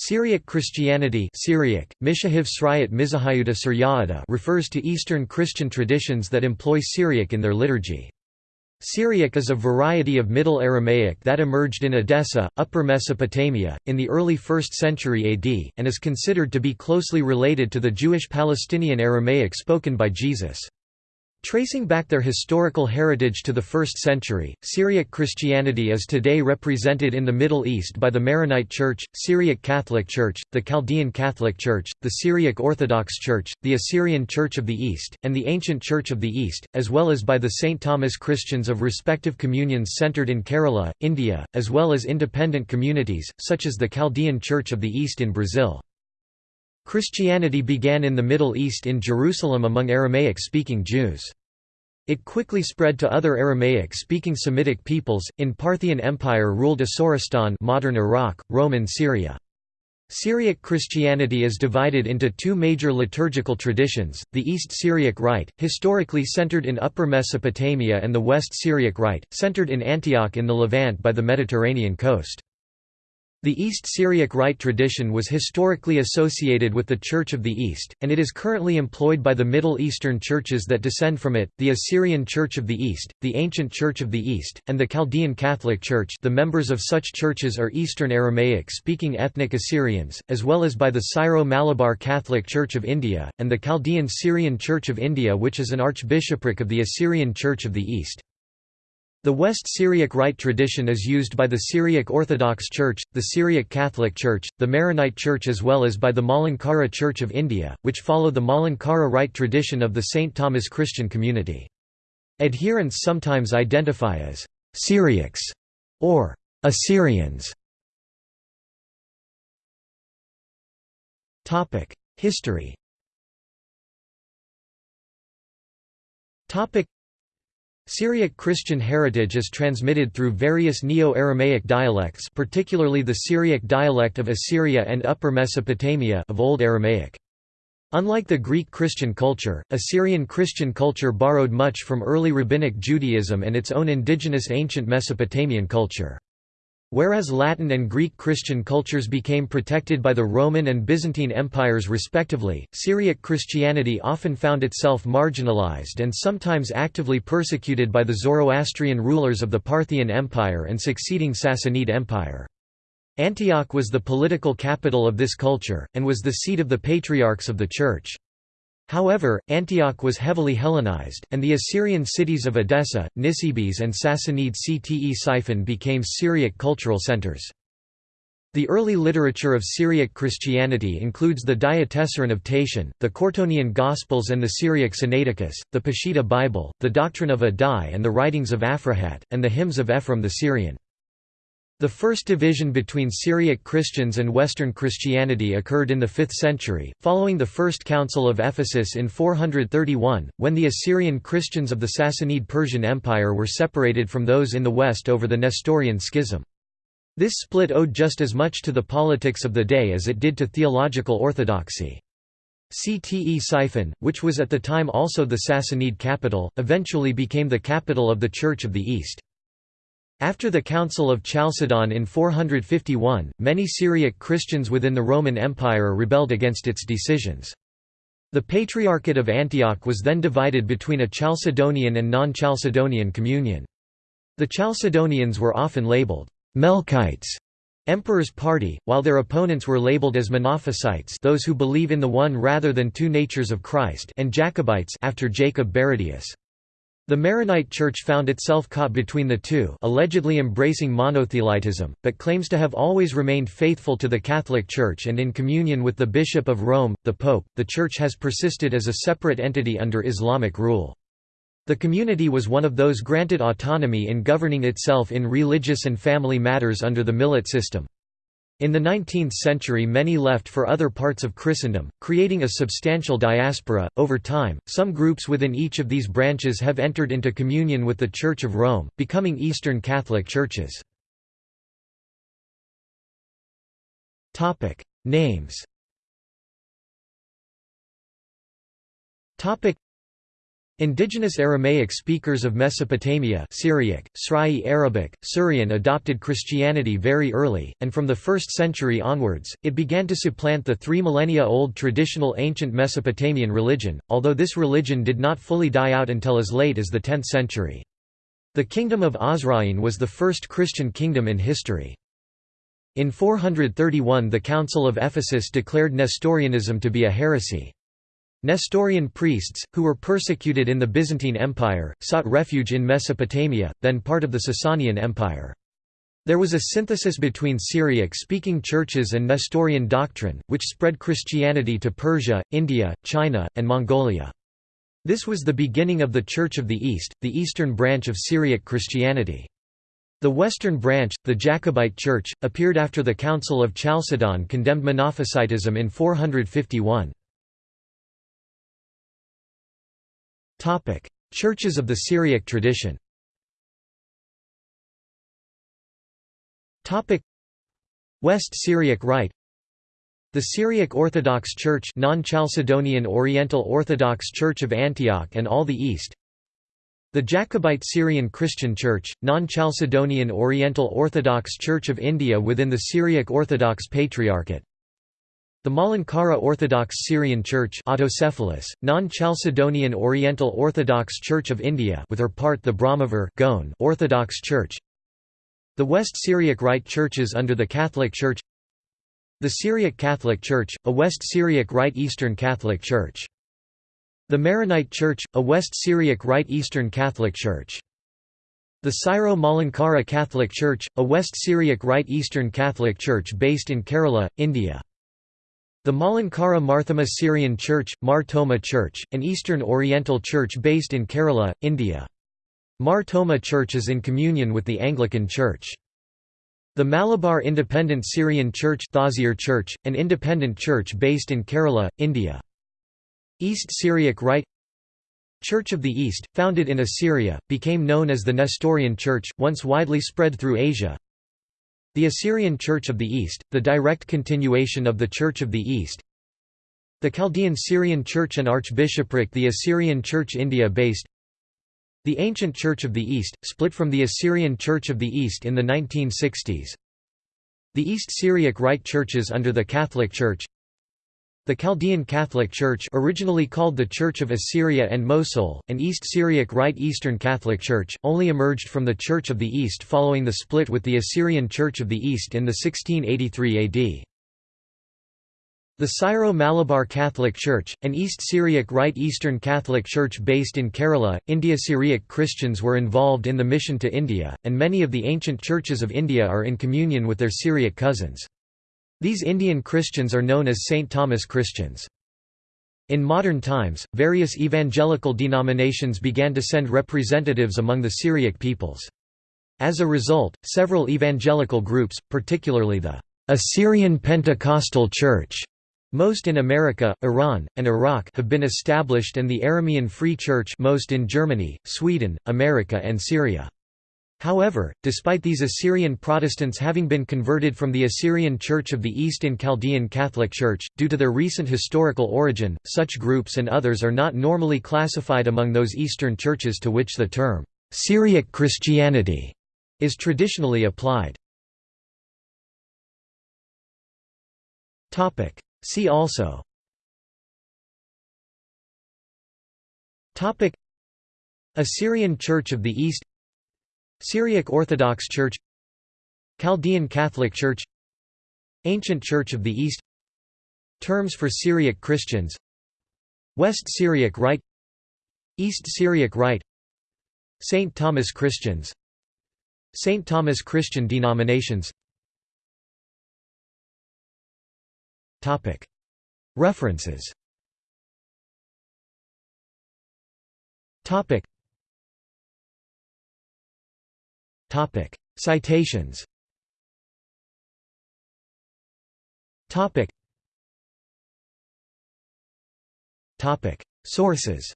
Syriac Christianity Syriac, refers to Eastern Christian traditions that employ Syriac in their liturgy. Syriac is a variety of Middle Aramaic that emerged in Edessa, Upper Mesopotamia, in the early 1st century AD, and is considered to be closely related to the Jewish Palestinian Aramaic spoken by Jesus. Tracing back their historical heritage to the 1st century, Syriac Christianity is today represented in the Middle East by the Maronite Church, Syriac Catholic Church, the Chaldean Catholic Church, the Syriac Orthodox Church, the Assyrian Church of the East, and the Ancient Church of the East, as well as by the St. Thomas Christians of respective communions centered in Kerala, India, as well as independent communities, such as the Chaldean Church of the East in Brazil. Christianity began in the Middle East in Jerusalem among Aramaic-speaking Jews. It quickly spread to other Aramaic-speaking Semitic peoples, in Parthian Empire ruled Asoristan modern Iraq, Roman Syria. Syriac Christianity is divided into two major liturgical traditions, the East Syriac Rite, historically centered in Upper Mesopotamia and the West Syriac Rite, centered in Antioch in the Levant by the Mediterranean coast. The East Syriac Rite tradition was historically associated with the Church of the East, and it is currently employed by the Middle Eastern churches that descend from it, the Assyrian Church of the East, the Ancient Church of the East, and the Chaldean Catholic Church the members of such churches are Eastern Aramaic-speaking ethnic Assyrians, as well as by the Syro-Malabar Catholic Church of India, and the Chaldean Syrian Church of India which is an archbishopric of the Assyrian Church of the East. The West Syriac Rite tradition is used by the Syriac Orthodox Church, the Syriac Catholic Church, the Maronite Church as well as by the Malankara Church of India, which follow the Malankara Rite tradition of the St. Thomas Christian community. Adherents sometimes identify as «Syriacs» or «Assyrians». History Syriac Christian heritage is transmitted through various Neo-Aramaic dialects particularly the Syriac dialect of Assyria and Upper Mesopotamia of Old Aramaic. Unlike the Greek Christian culture, Assyrian Christian culture borrowed much from early Rabbinic Judaism and its own indigenous ancient Mesopotamian culture. Whereas Latin and Greek Christian cultures became protected by the Roman and Byzantine empires respectively, Syriac Christianity often found itself marginalized and sometimes actively persecuted by the Zoroastrian rulers of the Parthian Empire and succeeding Sassanid Empire. Antioch was the political capital of this culture, and was the seat of the patriarchs of the Church. However, Antioch was heavily Hellenized, and the Assyrian cities of Edessa, Nisibis and Sassanid Ctesiphon became Syriac cultural centers. The early literature of Syriac Christianity includes the Diatessaron of Tatian, the Curetonian Gospels and the Syriac Sinaiticus, the Peshitta Bible, the Doctrine of Addai and the writings of Aphrahat, and the hymns of Ephraim the Syrian. The first division between Syriac Christians and Western Christianity occurred in the 5th century, following the First Council of Ephesus in 431, when the Assyrian Christians of the Sassanid Persian Empire were separated from those in the West over the Nestorian Schism. This split owed just as much to the politics of the day as it did to theological orthodoxy. Ctesiphon, which was at the time also the Sassanid capital, eventually became the capital of the Church of the East. After the Council of Chalcedon in 451, many Syriac Christians within the Roman Empire rebelled against its decisions. The Patriarchate of Antioch was then divided between a Chalcedonian and non-Chalcedonian communion. The Chalcedonians were often labeled Melkites, Emperor's party, while their opponents were labeled as Monophysites those who believe in the one rather than two natures of Christ and Jacobites after Jacob Baradaeus. The Maronite Church found itself caught between the two allegedly embracing monothelitism, but claims to have always remained faithful to the Catholic Church and in communion with the Bishop of Rome, the Pope. The Church has persisted as a separate entity under Islamic rule. The community was one of those granted autonomy in governing itself in religious and family matters under the Millet system. In the 19th century, many left for other parts of Christendom, creating a substantial diaspora. Over time, some groups within each of these branches have entered into communion with the Church of Rome, becoming Eastern Catholic churches. Topic: Names. Topic: Indigenous Aramaic speakers of Mesopotamia Syriac, Srai Arabic, Syrian adopted Christianity very early, and from the 1st century onwards, it began to supplant the three millennia-old traditional ancient Mesopotamian religion, although this religion did not fully die out until as late as the 10th century. The kingdom of Osroene was the first Christian kingdom in history. In 431 the Council of Ephesus declared Nestorianism to be a heresy. Nestorian priests, who were persecuted in the Byzantine Empire, sought refuge in Mesopotamia, then part of the Sasanian Empire. There was a synthesis between Syriac-speaking churches and Nestorian doctrine, which spread Christianity to Persia, India, China, and Mongolia. This was the beginning of the Church of the East, the eastern branch of Syriac Christianity. The western branch, the Jacobite Church, appeared after the Council of Chalcedon condemned Monophysitism in 451. Topic: Churches of the Syriac tradition. Topic: West Syriac Rite. The Syriac Orthodox Church, non-Chalcedonian Oriental Orthodox Church of Antioch and all the East. The Jacobite Syrian Christian Church, non-Chalcedonian Oriental Orthodox Church of India within the Syriac Orthodox Patriarchate. The Malankara Orthodox Syrian Church autocephalous, non-Chalcedonian Oriental Orthodox Church of India with her part the Brahmavar Goan Orthodox Church. The West Syriac Rite Churches under the Catholic Church. The Syriac Catholic Church, a West Syriac Rite Eastern Catholic Church. The Maronite Church, a West Syriac Rite Eastern Catholic Church. The Syro-Malankara Catholic Church, a West Syriac Rite Eastern Catholic Church based in Kerala, India the Malankara Marthoma Syrian Church, Mar Thoma Church, an Eastern Oriental church based in Kerala, India. Mar Thoma Church is in communion with the Anglican Church. The Malabar Independent Syrian Church Church, an independent church based in Kerala, India. East Syriac Rite Church of the East, founded in Assyria, became known as the Nestorian Church, once widely spread through Asia, the Assyrian Church of the East, the direct continuation of the Church of the East. The Chaldean Syrian Church and Archbishopric The Assyrian Church India-based The Ancient Church of the East, split from the Assyrian Church of the East in the 1960s The East Syriac Rite Churches under the Catholic Church the Chaldean Catholic Church originally called the Church of Assyria and Mosul, an East Syriac Rite Eastern Catholic Church, only emerged from the Church of the East following the split with the Assyrian Church of the East in the 1683 AD. The Syro-Malabar Catholic Church, an East Syriac Rite Eastern Catholic Church based in Kerala, India Syriac Christians were involved in the mission to India, and many of the ancient churches of India are in communion with their Syriac cousins. These Indian Christians are known as St. Thomas Christians. In modern times, various evangelical denominations began to send representatives among the Syriac peoples. As a result, several evangelical groups, particularly the Assyrian Pentecostal Church, most in America, Iran, and Iraq have been established and the Aramean Free Church most in Germany, Sweden, America and Syria. However, despite these Assyrian Protestants having been converted from the Assyrian Church of the East in Chaldean Catholic Church, due to their recent historical origin, such groups and others are not normally classified among those Eastern churches to which the term, Syriac Christianity, is traditionally applied. See also. Assyrian Church of the East Syriac Orthodox Church Chaldean Catholic Church Ancient Church of the East Terms for Syriac Christians West Syriac Rite East Syriac Rite St. Thomas Christians St. Thomas Christian denominations References Citations. Sources.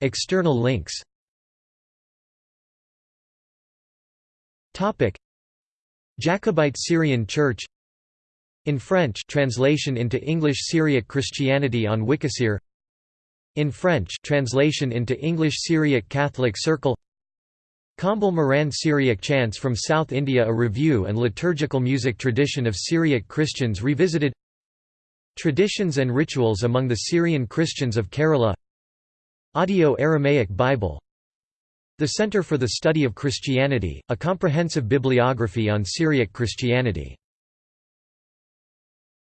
External links. Topic: Jacobite Syrian Church In French translation into English Syriac Christianity on Wikisir In French translation into English Syriac Catholic Circle Kambal Moran Syriac Chants from South India A review and liturgical music tradition of Syriac Christians revisited Traditions and rituals among the Syrian Christians of Kerala Audio Aramaic Bible The Center for the Study of Christianity, a comprehensive bibliography on Syriac Christianity